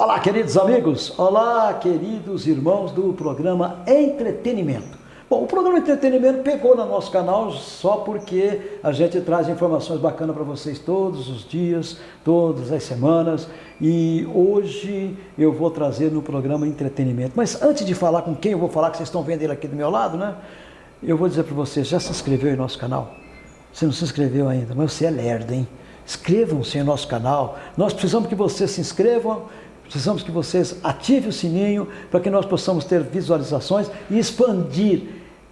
Olá, queridos amigos. Olá, queridos irmãos do programa Entretenimento. Bom, o programa Entretenimento pegou no nosso canal só porque a gente traz informações bacanas para vocês todos os dias, todas as semanas. E hoje eu vou trazer no programa Entretenimento. Mas antes de falar com quem eu vou falar, que vocês estão vendo ele aqui do meu lado, né? Eu vou dizer para vocês, já se inscreveu em nosso canal? Você não se inscreveu ainda, mas você é lerdo, hein? Inscrevam-se em nosso canal. Nós precisamos que vocês se inscrevam Precisamos que vocês ativem o sininho para que nós possamos ter visualizações e expandir.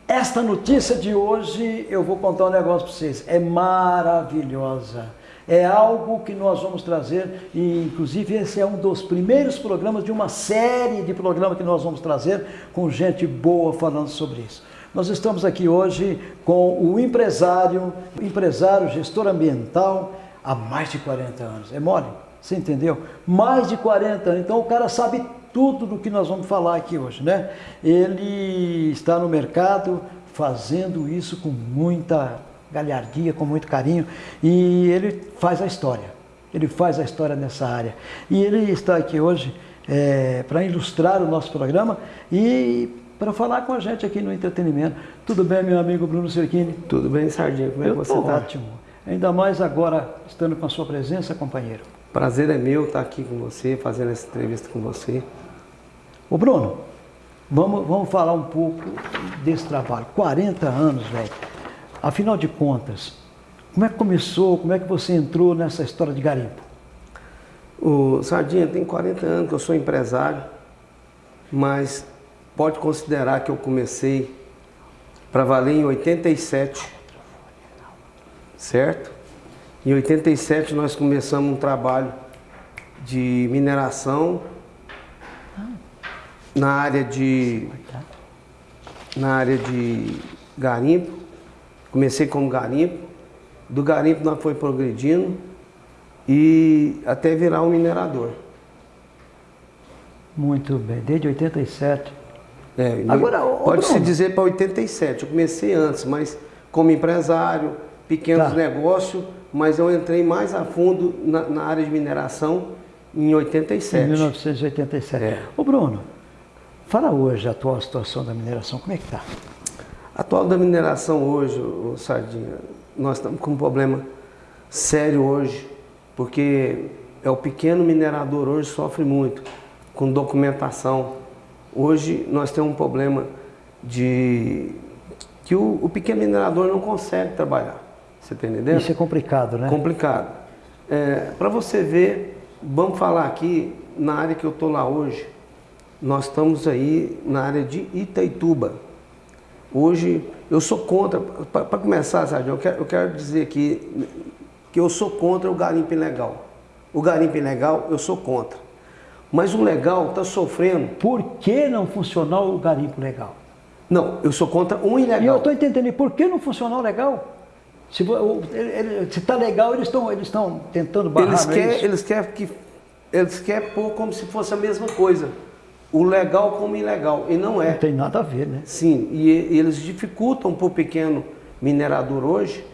Esta notícia de hoje, eu vou contar um negócio para vocês, é maravilhosa. É algo que nós vamos trazer e inclusive esse é um dos primeiros programas de uma série de programas que nós vamos trazer com gente boa falando sobre isso. Nós estamos aqui hoje com o empresário, empresário, gestor ambiental há mais de 40 anos. É mole? Você entendeu? Mais de 40 anos. Então o cara sabe tudo do que nós vamos falar aqui hoje, né? Ele está no mercado fazendo isso com muita galhardia, com muito carinho, e ele faz a história. Ele faz a história nessa área. E ele está aqui hoje é, para ilustrar o nosso programa e para falar com a gente aqui no entretenimento. Tudo bem, meu amigo Bruno Cerchini? Tudo bem, Sardinha? Como é que você está? Ótimo. Ainda mais agora, estando com a sua presença, companheiro. Prazer é meu estar aqui com você, fazendo essa entrevista com você. Ô Bruno, vamos, vamos falar um pouco desse trabalho. 40 anos, velho. Afinal de contas, como é que começou, como é que você entrou nessa história de garimpo? O Sardinha, tem 40 anos que eu sou empresário, mas pode considerar que eu comecei para valer em 87, certo? Em 87 nós começamos um trabalho de mineração na área de na área de garimpo. Comecei como garimpo. Do garimpo nós foi progredindo e até virar um minerador. Muito bem, desde 87. É, Agora, pode-se dizer para 87. Eu comecei antes, mas como empresário, pequenos tá. negócios, mas eu entrei mais a fundo na, na área de mineração em 87. Em 1987. É. Ô Bruno, fala hoje a atual situação da mineração, como é que está? A atual da mineração hoje, o Sardinha, nós estamos com um problema sério hoje, porque é o pequeno minerador hoje sofre muito com documentação. Hoje nós temos um problema de que o, o pequeno minerador não consegue trabalhar. Você está entendendo? Isso é complicado, né? Complicado. É, Para você ver, vamos falar aqui na área que eu estou lá hoje. Nós estamos aí na área de Itaituba. Hoje, eu sou contra, para começar, Sérgio, eu quero, eu quero dizer aqui que eu sou contra o garimpo ilegal. O garimpo ilegal, eu sou contra. Mas o legal está sofrendo. Por que não funcionou o garimpo legal? Não, eu sou contra um ilegal. E eu estou entendendo, por que não funcionou legal? Se está legal, eles estão eles tentando barrar eles quer, eles querem que Eles querem pôr como se fosse a mesma coisa. O legal como ilegal. E não é. Não tem nada a ver, né? Sim, e, e eles dificultam para o pequeno minerador hoje,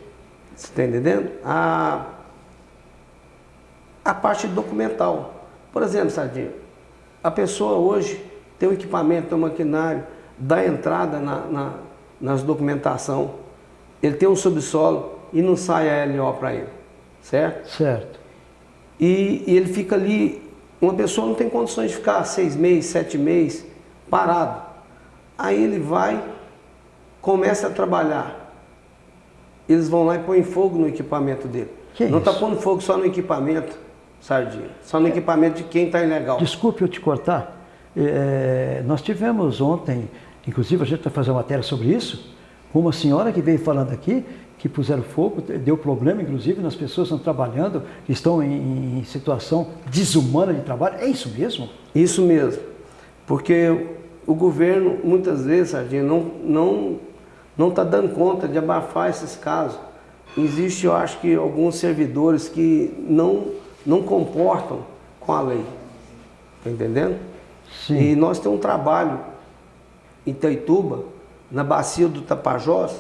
você está entendendo? A, a parte documental. Por exemplo, Sardinha, a pessoa hoje tem o equipamento, tem o maquinário, dá entrada na, na, nas documentação ele tem um subsolo e não sai a LO para ele, certo? Certo. E, e, ele fica ali, uma pessoa não tem condições de ficar seis meses, sete meses parado. Aí ele vai, começa a trabalhar. Eles vão lá e põem fogo no equipamento dele. Que não está pondo fogo só no equipamento, Sardinha, só no é. equipamento de quem está ilegal. Desculpe eu te cortar. É, nós tivemos ontem, inclusive a gente vai fazer uma matéria sobre isso, uma senhora que veio falando aqui, que puseram fogo, deu problema, inclusive, nas pessoas que estão trabalhando, que estão em, em situação desumana de trabalho. É isso mesmo? Isso mesmo. Porque o governo, muitas vezes, Sardinha, não está não, não tá dando conta de abafar esses casos. Existe, eu acho que, alguns servidores que não, não comportam com a lei. Está entendendo? Sim. E nós temos um trabalho em Itaituba, na bacia do Tapajós,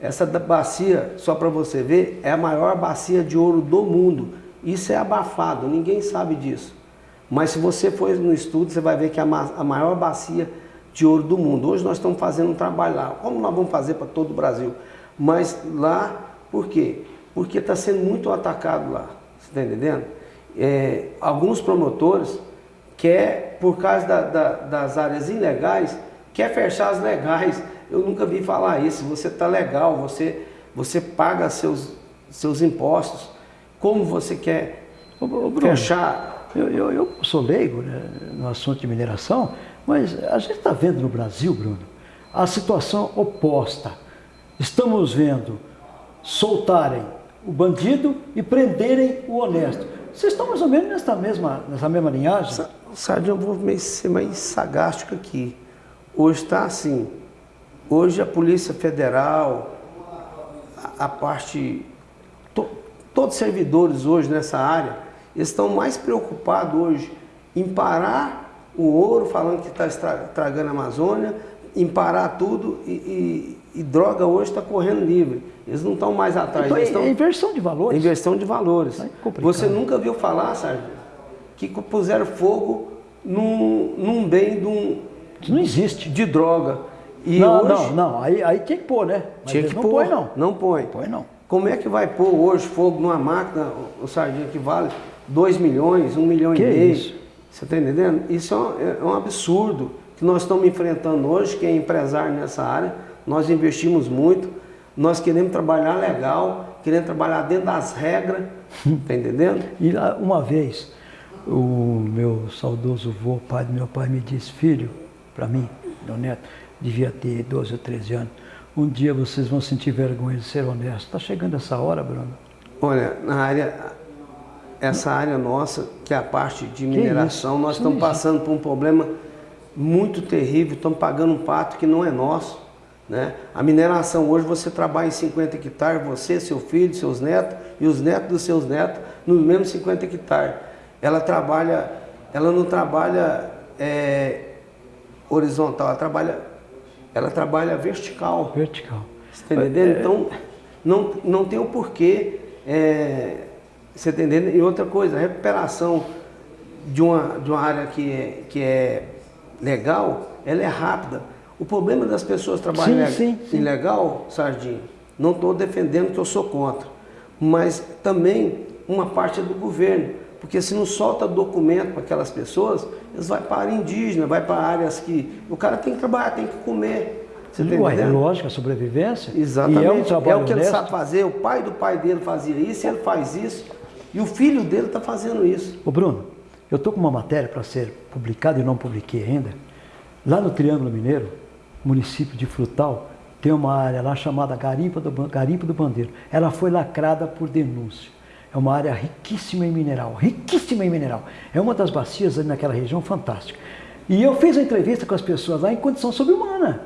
essa bacia, só para você ver, é a maior bacia de ouro do mundo. Isso é abafado, ninguém sabe disso. Mas se você for no estudo, você vai ver que é a maior bacia de ouro do mundo. Hoje nós estamos fazendo um trabalho lá. Como nós vamos fazer para todo o Brasil? Mas lá, por quê? Porque está sendo muito atacado lá. Você está entendendo? É, alguns promotores quer, por causa da, da, das áreas ilegais, quer fechar as legais. Eu nunca vi falar isso. Você está legal, você, você paga seus, seus impostos. Como você quer ô, ô, Bruno, fechar? Eu, eu, eu, sou leigo né, no assunto de mineração, mas a gente está vendo no Brasil, Bruno, a situação oposta. Estamos vendo soltarem o bandido e prenderem o honesto. Vocês estão mais ou menos nessa mesma, nessa mesma linhagem? Sardinha, eu vou ser mais sagástico aqui. Hoje está assim. Hoje a Polícia Federal, a, a parte. To, todos os servidores hoje nessa área, estão mais preocupados hoje em parar o ouro, falando que está estragando a Amazônia, em parar tudo e, e, e droga hoje está correndo livre. Eles não estão mais atrás. Então, estão... é inversão de valores. Inversão de valores. É Você nunca viu falar, Sérgio, que puseram fogo num, num bem de um... Isso não existe. De droga. E não, hoje... não, não. Aí, aí tinha que pôr, né? Mas tinha que não pôr. põe, não. Não põe. Põe, não. Como é que vai pôr hoje fogo numa máquina, o sardinha que vale 2 milhões, 1 um milhão que e meio? Isso? Você está entendendo? Isso é um, é um absurdo que nós estamos enfrentando hoje, que é empresário nessa área. Nós investimos muito nós queremos trabalhar legal, queremos trabalhar dentro das regras, tá entendendo? E uma vez, o meu saudoso vô, pai do meu pai, me disse, filho, para mim, meu neto, devia ter 12 ou 13 anos, um dia vocês vão sentir vergonha de ser honesto. Está chegando essa hora, Bruno? Olha, na área, essa área nossa, que é a parte de mineração, nós estamos passando por um problema muito terrível, estamos pagando um pato que não é nosso. Né? A mineração hoje você trabalha em 50 hectares, você, seu filho, seus netos e os netos dos seus netos nos mesmos 50 hectares. Ela trabalha, ela não trabalha é, horizontal, ela trabalha, ela trabalha vertical. Vertical. Você está entendendo? É... Então não, não tem o porquê. É, você está entendendo? E outra coisa, a recuperação de uma, de uma área que é, que é legal, ela é rápida. O problema das pessoas trabalharem sim, sim, sim. ilegal, Sardinha, não estou defendendo que eu sou contra, mas também uma parte é do governo, porque se não solta documento para aquelas pessoas, eles vão para a área indígena, vai para áreas que o cara tem que trabalhar, tem que comer. Você tá Ué, é lógico, a sobrevivência. Exatamente. E é, um trabalho é o que ele sabe fazer. O pai do pai dele fazia isso, ele faz isso. E o filho dele está fazendo isso. Ô Bruno, eu estou com uma matéria para ser publicada e não publiquei ainda. Lá no Triângulo Mineiro, município de Frutal, tem uma área lá chamada Garimpo do, Garimpo do Bandeiro. Ela foi lacrada por denúncia. É uma área riquíssima em mineral, riquíssima em mineral. É uma das bacias ali naquela região fantástica. E eu fiz a entrevista com as pessoas lá em condição subhumana.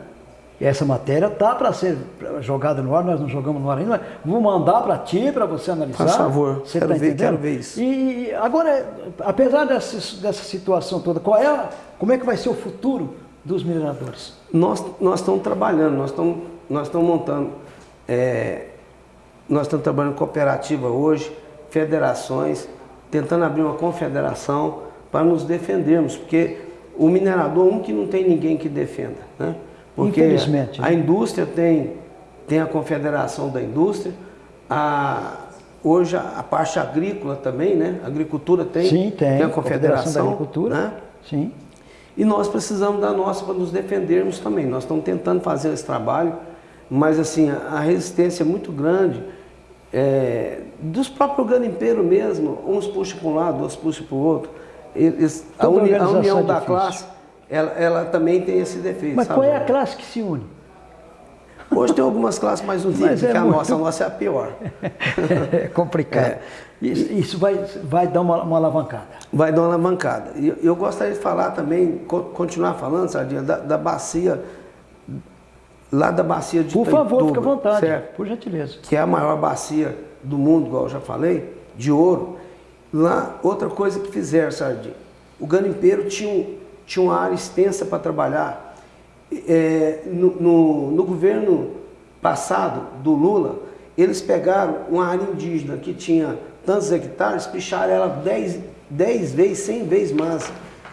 E essa matéria tá para ser jogada no ar, nós não jogamos no ar ainda, vou mandar para ti, para você analisar. Por favor, você quero tá ver, quero ver isso. E agora, apesar dessa, dessa situação toda, qual é, como é que vai ser o futuro dos mineradores? Nós, nós estamos trabalhando, nós estamos, nós estamos montando, é, nós estamos trabalhando cooperativa hoje, federações, tentando abrir uma confederação para nos defendermos, porque o minerador, um que não tem ninguém que defenda, né? Porque Infelizmente, a, né? indústria tem, tem a confederação da indústria, a, hoje a, a parte agrícola também, né? A agricultura tem, Sim, tem, tem a confederação, confederação da agricultura, né? Sim. E nós precisamos da nossa para nos defendermos também. Nós estamos tentando fazer esse trabalho, mas assim, a resistência é muito grande. É, dos próprios garimpeiros mesmo, uns puxam para um lado, outros puxam para o outro. Eles, a, uni, a, união é da classe, ela, ela, também tem esse defeito. Mas sabe? qual é a classe que se une? Hoje tem algumas classes mais unidas, é que a muito... nossa, a nossa é a pior. é complicado. É. Isso, isso, vai, vai dar uma, uma alavancada. Vai dar uma alavancada. E eu, eu gostaria de falar também, continuar falando, Sardinha, da, da bacia, lá da bacia de Por favor, fique à vontade, certo? por gentileza. Que é a maior bacia do mundo, igual eu já falei, de ouro. Lá, outra coisa que fizeram, Sardinha, o garimpeiro tinha, um, tinha uma área extensa para trabalhar, é, no, no, no, governo passado do Lula, eles pegaram uma área indígena que tinha tantos hectares, picharam ela 10, 10 vezes, 100 vezes mais,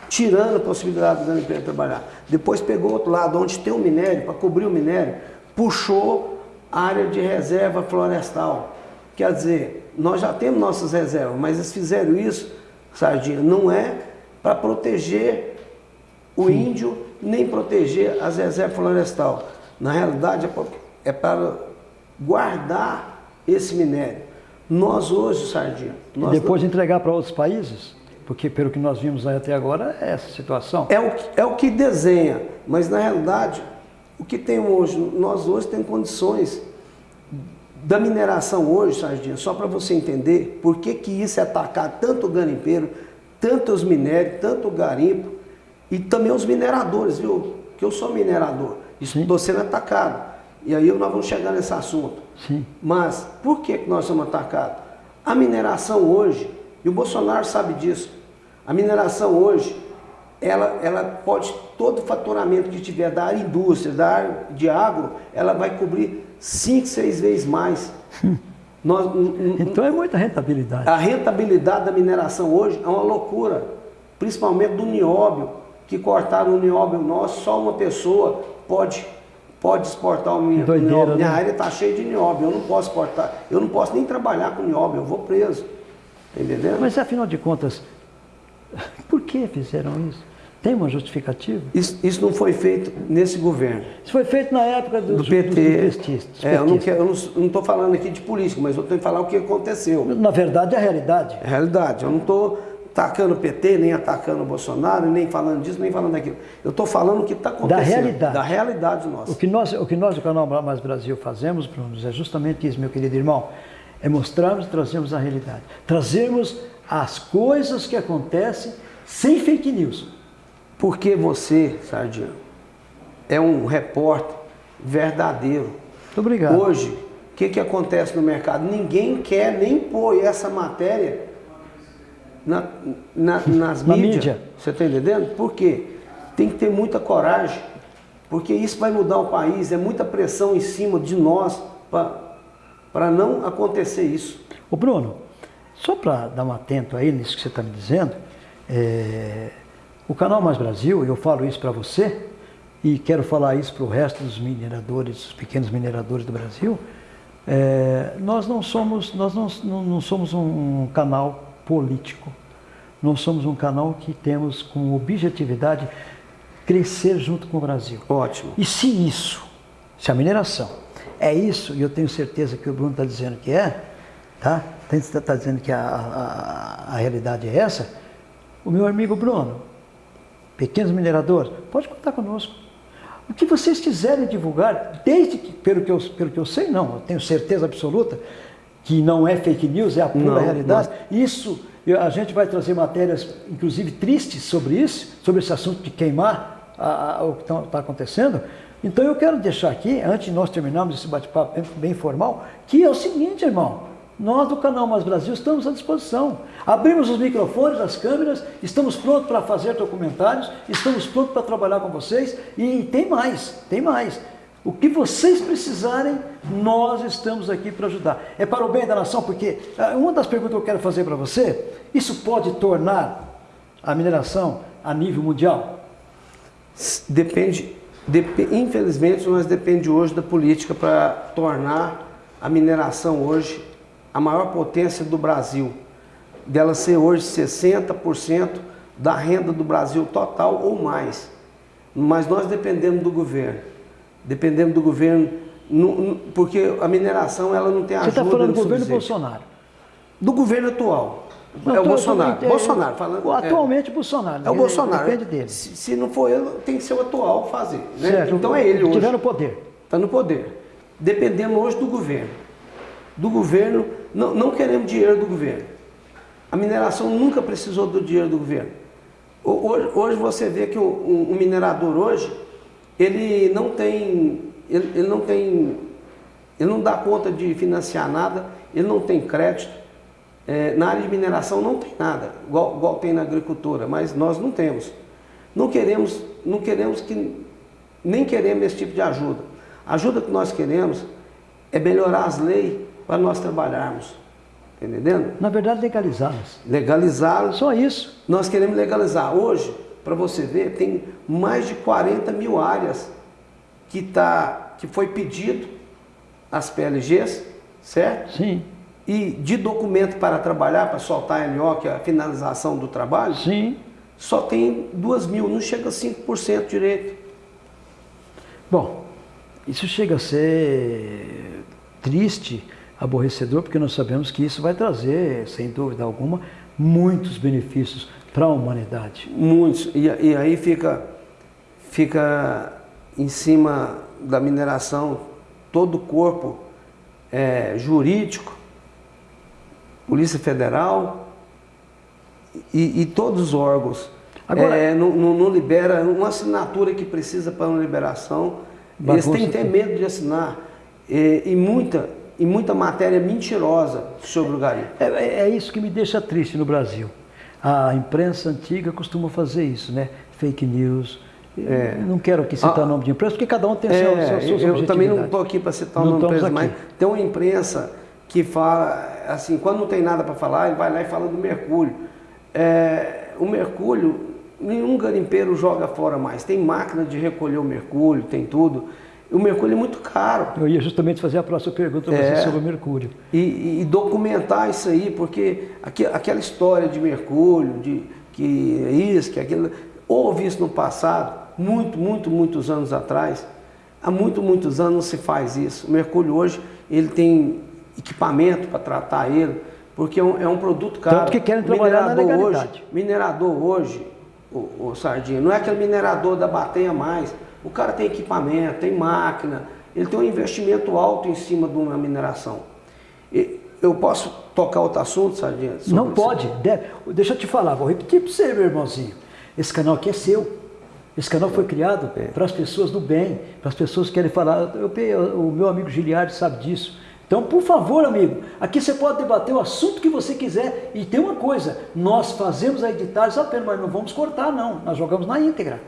tirando a possibilidade do garimpeiro trabalhar. Depois pegou outro lado, onde tem o minério, para cobrir o minério, puxou a área de reserva florestal. Quer dizer, nós já temos nossas reservas, mas eles fizeram isso, Sardinha, não é para proteger o Sim. índio, nem proteger as reservas florestal. Na realidade, é para guardar esse minério. Nós hoje, Sardinha... Nós e depois não... entregar para outros países? Porque pelo que nós vimos até agora é essa situação. É o, é o que desenha, mas na realidade, o que tem hoje, nós hoje temos condições da mineração hoje, Sardinha, só para você entender por que, que isso é atacar tanto o garimpeiro, tanto os minérios, tanto o garimpo e também os mineradores, viu? Que eu sou minerador, estou sendo atacado. E aí nós vamos chegar nesse assunto. Sim. Mas por que, que nós somos atacados? A mineração hoje, e o Bolsonaro sabe disso, a mineração hoje, ela, ela pode, todo o faturamento que tiver da área indústria, da área de agro, ela vai cobrir cinco, seis vezes mais. Nós, então é muita rentabilidade. A rentabilidade da mineração hoje é uma loucura, principalmente do nióbio, que cortaram o nióbio nosso, só uma pessoa pode, pode exportar o nióbio. Doideira, Minha né? área está cheia de nióbio, eu não posso exportar, eu não posso nem trabalhar com nióbio, eu vou preso. Entendeu? Mas afinal de contas, por que fizeram isso? Tem uma justificativa? Isso, isso, não foi feito nesse governo. Isso foi feito na época do, do PT. Dos petistas. É, eu não estou falando aqui de política, mas eu tenho que falar o que aconteceu. Na verdade, é a realidade. É a realidade. Eu não estou atacando o PT, nem atacando o Bolsonaro, nem falando disso, nem falando daquilo. Eu estou falando o que está acontecendo. Da realidade. Da realidade nossa. O que nós, o que nós do canal Mais Brasil fazemos, Bruno, é justamente isso, meu querido irmão. É mostrarmos e trazermos a realidade. Trazermos as coisas que acontecem sem fake news. Porque você, Sardinha, é um repórter verdadeiro. Muito obrigado. Hoje, o que, que acontece no mercado? Ninguém quer nem pôr essa matéria na, na, nas na mídias. Mídia. Você está entendendo? Por quê? Tem que ter muita coragem, porque isso vai mudar o país, é muita pressão em cima de nós para não acontecer isso. Ô Bruno, só para dar um atento aí nisso que você está me dizendo, é, o Canal Mais Brasil, eu falo isso para você e quero falar isso para o resto dos mineradores, dos pequenos mineradores do Brasil, é, nós não somos, nós não, não, somos um canal político. Nós somos um canal que temos como objetividade crescer junto com o Brasil. Ótimo. E se isso, se a mineração é isso, e eu tenho certeza que o Bruno está dizendo que é, tá? Está dizendo que a, a, a realidade é essa, o meu amigo Bruno, pequenos mineradores, pode contar conosco. O que vocês quiserem divulgar, desde que, pelo que eu, pelo que eu sei, não, eu tenho certeza absoluta que não é fake news, é a pura não, realidade. Não. Isso, a gente vai trazer matérias, inclusive tristes, sobre isso, sobre esse assunto de queimar a, a, o que está tá acontecendo. Então eu quero deixar aqui, antes de nós terminarmos esse bate-papo bem, bem formal, que é o seguinte, irmão. Nós do canal Mais Brasil estamos à disposição. Abrimos os microfones, as câmeras, estamos prontos para fazer documentários, estamos prontos para trabalhar com vocês e tem mais, tem mais. O que vocês precisarem, nós estamos aqui para ajudar. É para o bem da nação, porque ah, uma das perguntas que eu quero fazer para você, isso pode tornar a mineração a nível mundial? Depende, dep infelizmente, nós depende hoje da política para tornar a mineração hoje a maior potência do Brasil, dela ser hoje 60% da renda do Brasil total ou mais. Mas nós dependemos do governo. Dependemos do governo, porque a mineração ela não tem ajuda. Você está falando do governo Bolsonaro? Do governo atual. Não, é o Bolsonaro. Tô, Bolsonaro falando. Atualmente é. Bolsonaro. É o Bolsonaro. Depende dele. Se, se, não for ele, tem que ser o atual fazer. Né? Certo. Então é ele hoje. Estiver no poder. Está no poder. Dependemos hoje do governo. Do governo não, não queremos dinheiro do governo. A mineração nunca precisou do dinheiro do governo. Hoje, hoje você vê que o, o, o, minerador hoje, ele não tem, ele, ele, não tem, ele não dá conta de financiar nada, ele não tem crédito. É, na área de mineração não tem nada, igual, igual tem na agricultura, mas nós não temos. Não queremos, não queremos que, nem queremos esse tipo de ajuda. A ajuda que nós queremos é melhorar as leis para nós trabalharmos. Tá entendendo? Na verdade, legalizá-las. Legalizá-las. Só isso. Nós queremos legalizar. Hoje, para você ver, tem mais de 40 mil áreas que, tá, que foi pedido as PLGs, certo? Sim. E de documento para trabalhar, para soltar a LO, que é a finalização do trabalho, Sim. só tem 2 mil, não chega a 5% direito. Bom, isso chega a ser triste, aborrecedor, porque nós sabemos que isso vai trazer, sem dúvida alguma, muitos benefícios para a humanidade. Muitos. E, e aí fica, fica em cima da mineração todo o corpo é, jurídico, Polícia Federal e, e todos os órgãos. Agora- É, não, não- não libera uma assinatura que precisa para uma liberação. Eles têm até medo de assinar. É, e, muita, e muita matéria mentirosa sobre o garimpo. É, é- é isso que me deixa triste no Brasil. A imprensa antiga costuma fazer isso, né? Fake news. É. Não quero aqui citar Ah, o nome de empresa, porque cada um tem seu, É, seu, suas eu também não estou aqui para citar o nome da estamos empresa, mas aqui. tem uma imprensa que fala, assim, quando não tem nada para falar, ele vai lá e fala do mercúrio. É, o mercúrio, nenhum garimpeiro joga fora mais. Tem máquina de recolher o mercúrio, tem tudo. O mercúrio é muito caro. Eu ia justamente fazer a próxima pergunta para É. você sobre o mercúrio. E, e- documentar isso aí, porque aque- aquela história de mercúrio, de que é isso, que é aquilo, houve isso no passado, muito, muito, muitos anos atrás. Há muito, muitos anos não se faz isso. O mercúrio hoje, ele tem equipamento para tratar ele, porque é um, é um produto caro. Tanto que querem trabalhar na Minerador legalidade. Hoje, minerador hoje, o, o Sardinha, não é aquele minerador da bateia mais. O cara tem equipamento, tem máquina, ele tem um investimento alto em cima de uma mineração. E eu posso tocar outro assunto, Sardinha? Não pode. deve- Deixa eu te falar, vou repetir para você, meu irmãozinho. Esse canal aqui é seu. Esse canal foi criado É. para as pessoas do bem, para as pessoas que querem falar. Eu, eu- o meu amigo Giliardi sabe disso. Então, por favor, amigo, aqui você pode debater o assunto que você quiser. E tem uma coisa, nós fazemos a editagem apenas, mas não vamos cortar, não. Nós jogamos na íntegra.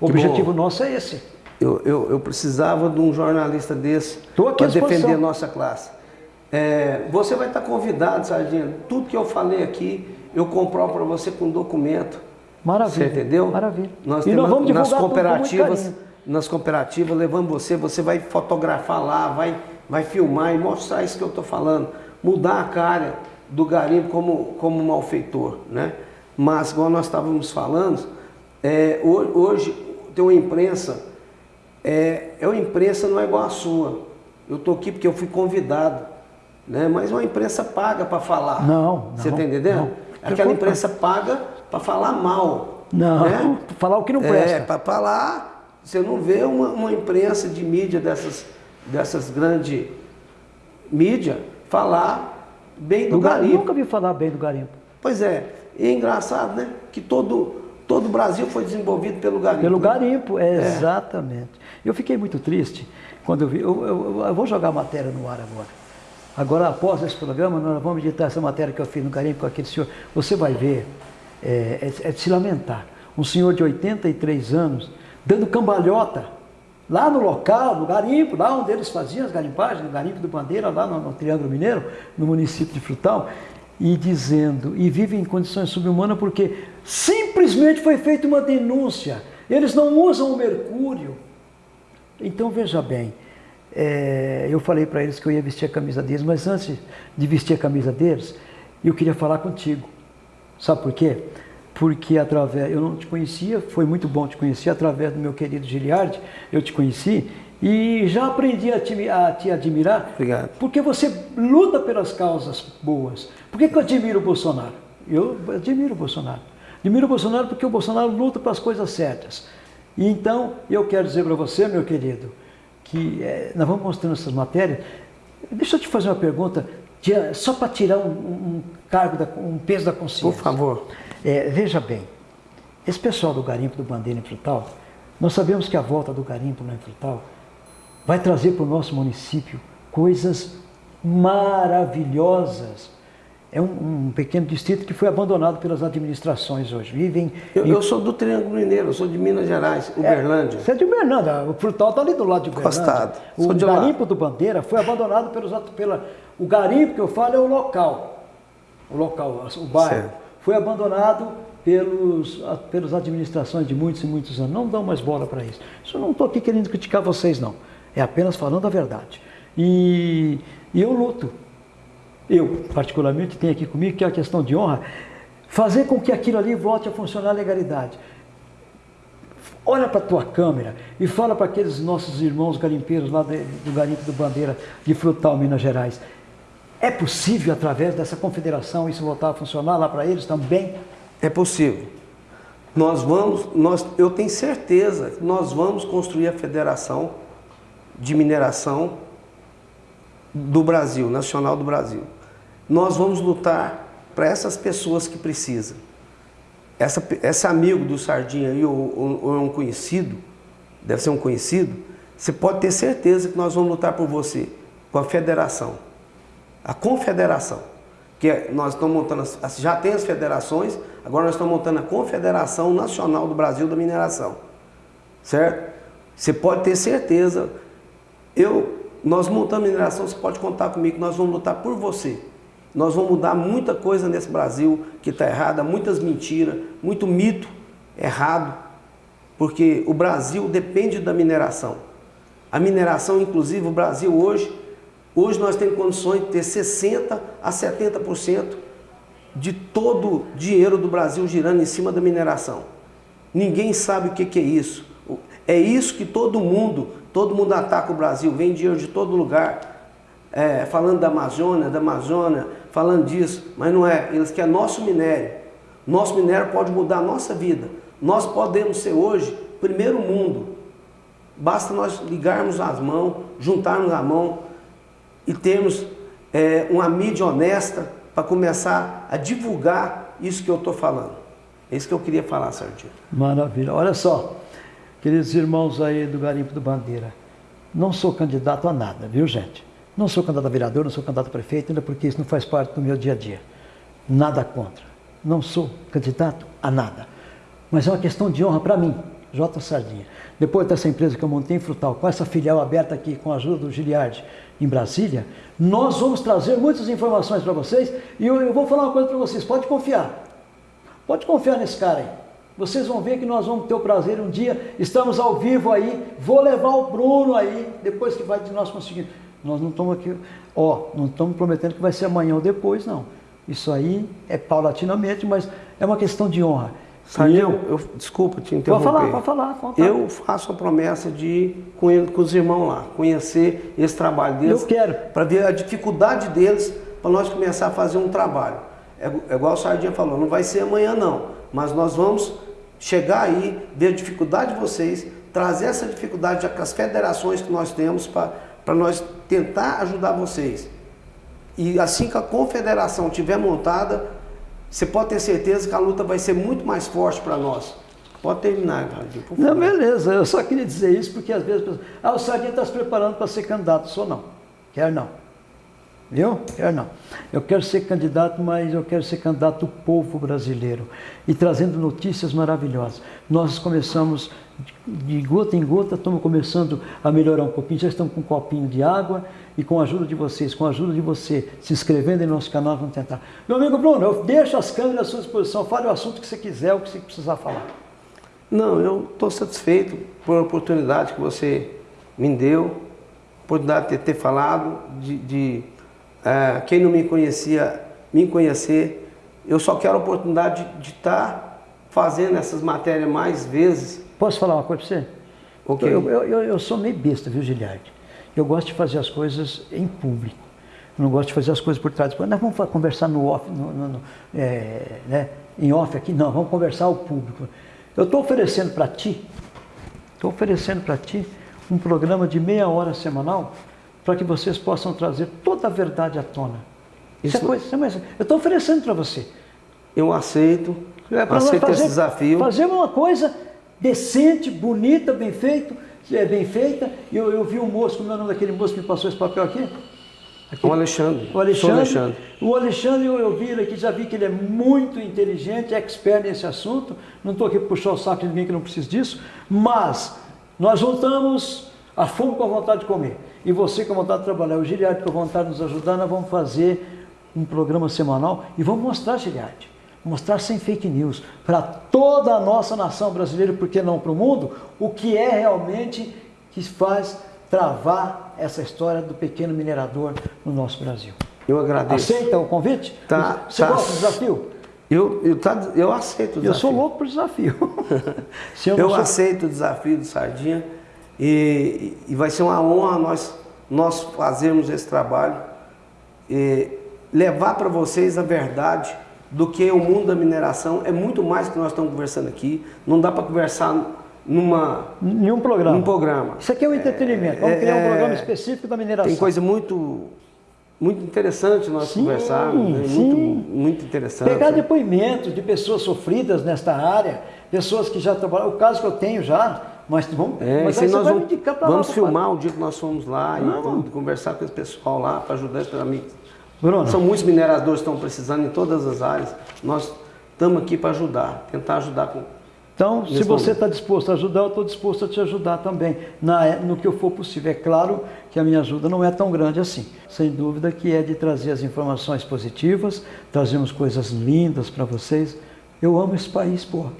O Que objetivo bom. nosso é esse. Eu, eu, eu precisava de um jornalista desse para defender a nossa classe. É, você vai estar convidado, Sardinha. Tudo que eu falei aqui, eu comprovo para você com documento. Maravilha. Você entendeu? Maravilha. Nós e temos nós vamos nas divulgar cooperativas, nas cooperativas, levando você, você vai fotografar lá, vai, vai filmar e mostrar isso que eu estou falando. Mudar a cara do garimpo como, como malfeitor, né? Mas, igual nós estávamos falando, é, ho- hoje tem uma imprensa, é, é uma imprensa não é igual a sua. Eu estou aqui porque eu fui convidado, né? Mas uma imprensa paga para falar. Não, Você está entendendo? não. Aquela imprensa paga para falar mal. Não, né? falar o que não É, presta. para falar, você não vê uma, uma imprensa de mídia dessas, dessas grandes mídias falar bem do Do garimpo. garimpo. Nunca vi falar bem do garimpo. Pois é, e é engraçado, né? Que todo, todo o Brasil foi desenvolvido pelo garimpo. Pelo né? garimpo, é, exatamente. Eu fiquei muito triste quando eu vi. Eu, eu- eu vou jogar a matéria no ar agora. Agora, após esse programa, nós vamos editar essa matéria que eu fiz no garimpo com aquele senhor. Você vai ver, é, é- é de se lamentar. Um senhor de 83 anos dando cambalhota lá no local, no garimpo, lá onde eles faziam as garimpagens, no garimpo do Bandeira, lá no, no Triângulo Mineiro, no município de Frutal, e dizendo, e vive em condições subhumanas porque simplesmente foi feita uma denúncia. Eles não usam o mercúrio. Então veja bem, é, eu falei para eles que eu ia vestir a camisa deles, mas antes de vestir a camisa deles, eu queria falar contigo. Sabe por quê? Porque através, eu não te conhecia, foi muito bom te conhecer, através do meu querido Giliardi, eu te conheci e já aprendi a te, a te admirar. Obrigado. Porque você luta pelas causas boas. Por que, que eu admiro o Bolsonaro? Eu admiro o Bolsonaro. Admiro o Bolsonaro porque o Bolsonaro luta pelas coisas certas. E então, eu quero dizer para você, meu querido, que eh, nós vamos mostrando essas matérias. Deixa eu te fazer uma pergunta, de- só para tirar um, um cargo, da, um peso da consciência. Por favor. É, veja bem, esse pessoal do garimpo do Bandeira em Frutal, nós sabemos que a volta do garimpo lá em Frutal vai trazer para o nosso município coisas maravilhosas. É um, um pequeno distrito que foi abandonado pelas administrações hoje. Vivem. Eu, em- eu sou do Triângulo Mineiro, eu sou de Minas Gerais, Uberlândia. Você é de Uberlândia, o Frutal está ali do lado de Uberlândia. Encostado. O Sou lá. garimpo do Bandeira foi abandonado pelos, pela. O garimpo que eu falo é o local. o local, o bairro, certo. foi abandonado pelos, pelas administrações de muitos e muitos anos. Não dão mais bola para isso. Isso eu não estou aqui querendo criticar vocês, não. É apenas falando a verdade. E, e eu luto. Eu, particularmente, tenho aqui comigo que é a questão de honra, fazer com que aquilo ali volte a funcionar a legalidade. Olha para a tua câmera e fala para aqueles nossos irmãos garimpeiros lá do Garimpo do Bandeira de Frutal, Minas Gerais. É possível, através dessa confederação, isso voltar a funcionar lá para eles também? É possível. Nós vamos, nós, eu tenho certeza nós vamos construir a federação de mineração do Brasil, nacional do Brasil. Nós vamos lutar para essas pessoas que precisam essa, esse amigo do Sardinha aí, ou, ou, é um conhecido, deve ser um conhecido, você pode ter certeza que nós vamos lutar por você com a federação. A confederação. Que é, nós estamos montando, as, já tem as federações, agora nós estamos montando a Confederação Nacional do Brasil da Mineração. Certo? Você pode ter certeza, eu, nós montando mineração, você pode contar comigo, nós vamos lutar por você. Nós vamos mudar muita coisa nesse Brasil que está errada, muitas mentiras, muito mito errado, porque o Brasil depende da mineração. A mineração, inclusive, o Brasil hoje, hoje nós temos condições de ter 60% a 70% de todo o dinheiro do Brasil girando em cima da mineração. Ninguém sabe o que é isso. É isso que todo mundo, todo mundo ataca o Brasil, vem dinheiro de todo lugar, é, falando da Amazônia, da Amazônia, falando disso, mas não é. Eles querem nosso minério. Nosso minério pode mudar a nossa vida. Nós podemos ser hoje primeiro mundo. Basta nós ligarmos as mãos, juntarmos a mão e termos é, uma mídia honesta para começar a divulgar isso que eu estou falando. É isso que eu queria falar, Sardinha. Maravilha. Olha só, queridos irmãos aí do Garimpo do Bandeira, não sou candidato a nada, viu gente? Não sou candidato a vereador, não sou candidato a prefeito, ainda porque isso não faz parte do meu dia a dia. Nada contra. Não sou candidato a nada. Mas é uma questão de honra para mim, J. Sardinha. Depois dessa empresa que eu montei em Frutal, com essa filial aberta aqui, com a ajuda do Giliardi, em Brasília, nós vamos trazer muitas informações para vocês e eu, eu vou falar uma coisa para vocês, pode confiar. Pode confiar nesse cara aí. Vocês vão ver que nós vamos ter o prazer um dia, estamos ao vivo aí, vou levar o Bruno aí, depois que vai de nós conseguir. Nós não estamos aqui, ó, não estamos prometendo que vai ser amanhã ou depois, não. Isso aí é paulatinamente, mas é uma questão de honra. Saiu, eu, eu, desculpa te interromper. Pode falar, pode falar. Pode eu faço a promessa de, com, ele, com os irmãos lá, conhecer esse trabalho deles. Eu quero. Para ver a dificuldade deles, para nós começar a fazer um trabalho. É, é igual o Sardinha falou, não vai ser amanhã não, mas nós vamos chegar aí, ver a dificuldade de vocês, trazer essa dificuldade com as federações que nós temos para nós tentar ajudar vocês. E assim que a confederação estiver montada, você pode ter certeza que a luta vai ser muito mais forte para nós. Pode terminar, Radinho, por favor. Não, beleza. Eu só queria dizer isso porque às vezes... Ah, o Sardinha está se preparando para ser candidato. Sou não. Quer não. Viu? Quero não. Eu quero ser candidato, mas eu quero ser candidato do povo brasileiro e trazendo notícias maravilhosas. Nós começamos de gota em gota, estamos começando a melhorar um pouquinho. Já estamos com um copinho de água e com a ajuda de vocês, com a ajuda de você, se inscrevendo em nosso canal, vamos tentar. Meu amigo Bruno, eu deixo as câmeras à sua disposição. Fale o assunto que você quiser, o que você precisar falar. Não, eu estou satisfeito por a oportunidade que você me deu, oportunidade de ter falado, de, de é, quem não me conhecia, me conhecer. Eu só quero a oportunidade de estar tá fazendo essas matérias mais vezes. Posso falar uma coisa para você? Okay. Eu, eu, eu, eu, sou meio besta, viu, Giliardi? Eu gosto de fazer as coisas em público. Eu não gosto de fazer as coisas por trás. Nós vamos conversar no off, no, no, no, é, né? em off aqui? Não, vamos conversar ao público. Eu estou oferecendo para ti, estou oferecendo para ti um programa de meia hora semanal para que vocês possam trazer toda a verdade à tona. Isso, Isso é coisa, eu estou oferecendo para você. Eu aceito, é aceito fazer, esse desafio. Fazer uma coisa decente, bonita, bem feito, é bem feita. Eu, eu vi um moço, como é o nome daquele moço que me passou esse papel aqui? aqui. O Alexandre. O Alexandre. Alexandre. O Alexandre, eu, eu vi ele aqui, já vi que ele é muito inteligente, expert nesse assunto. Não estou aqui para puxar o saco de ninguém que não precisa disso, mas nós voltamos a fome com a vontade de comer. E você com a vontade de trabalhar, o Giliardo com a vontade de nos ajudar, nós vamos fazer um programa semanal e vamos mostrar, Giliade, mostrar sem fake news para toda a nossa nação brasileira, por que não para o mundo, o que é realmente que faz travar essa história do pequeno minerador no nosso Brasil. Eu agradeço. Aceita o convite? Tá, Você tá. gosta do desafio? Eu, eu, tá, eu aceito o desafio. Eu sou louco por desafio. Eu Eu sou- aceito o desafio do Sardinha e, e vai ser uma honra nós, nós fazermos esse trabalho e levar para vocês a verdade do que o mundo da mineração é muito mais do que nós estamos conversando aqui. Não dá para conversar numa, Em um programa. num programa. Isso aqui é um entretenimento. Vamos é- criar um é- programa específico da mineração. Tem coisa muito, muito interessante nós Sim, conversarmos, né? muito, muito interessante. Pegar depoimentos de pessoas sofridas nesta área, pessoas que já trabalharam, o caso que eu tenho já, mas vamos, É, mas aí nós vamos, indicar pra vamos lá, filmar o dia que nós fomos lá e Vamos. vamos conversar com esse pessoal lá para ajudar amigos. Bruno, São muitos mineradores que estão precisando em todas as áreas. Nós estamos aqui para ajudar, tentar ajudar com. então, se você está disposto a ajudar, eu estou disposto a te ajudar também, na- no que eu for possível. É claro que a minha ajuda não é tão grande assim. Sem dúvida que é de trazer as informações positivas, trazemos coisas lindas para vocês. Eu amo esse país, porra.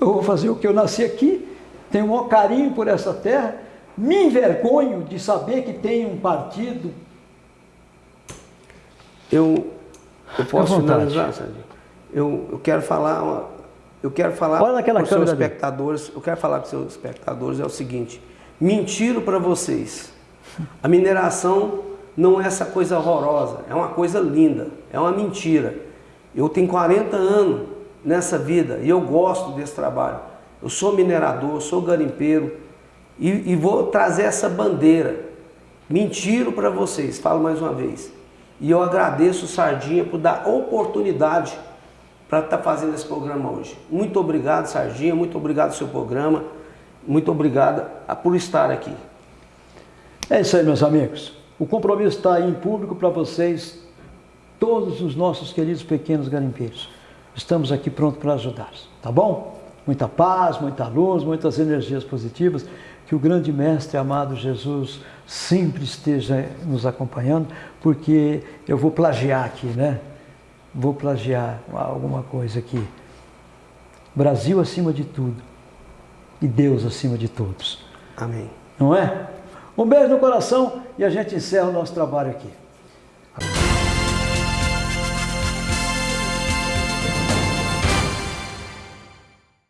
Eu vou fazer o que eu nasci aqui, tenho um maior carinho por essa terra, me envergonho de saber que tem um partido. Eu, eu posso finalizar? Eu, eu quero falar, uma- eu quero falar para os seus espectadores, eu quero falar para os seus espectadores é o seguinte: mentiro para vocês. A mineração não é essa coisa horrorosa, é uma coisa linda, é uma mentira. Eu tenho 40 anos nessa vida e eu gosto desse trabalho. Eu sou minerador, sou garimpeiro e, e vou trazer essa bandeira. Mentiro para vocês, falo mais uma vez. E eu agradeço o Sardinha por dar oportunidade para estar fazendo esse programa hoje. Muito obrigado, Sardinha, muito obrigado seu programa, muito obrigado por estar aqui. É isso aí, meus amigos. O compromisso está aí em público para vocês, todos os nossos queridos pequenos garimpeiros. Estamos aqui prontos para ajudar, tá bom? Muita paz, muita luz, muitas energias positivas. Que o grande Mestre amado Jesus sempre esteja nos acompanhando, porque eu vou plagiar aqui, né? Vou plagiar alguma coisa aqui. Brasil acima de tudo e Deus acima de todos Amém. não é? Um beijo no coração e a gente encerra o nosso trabalho aqui.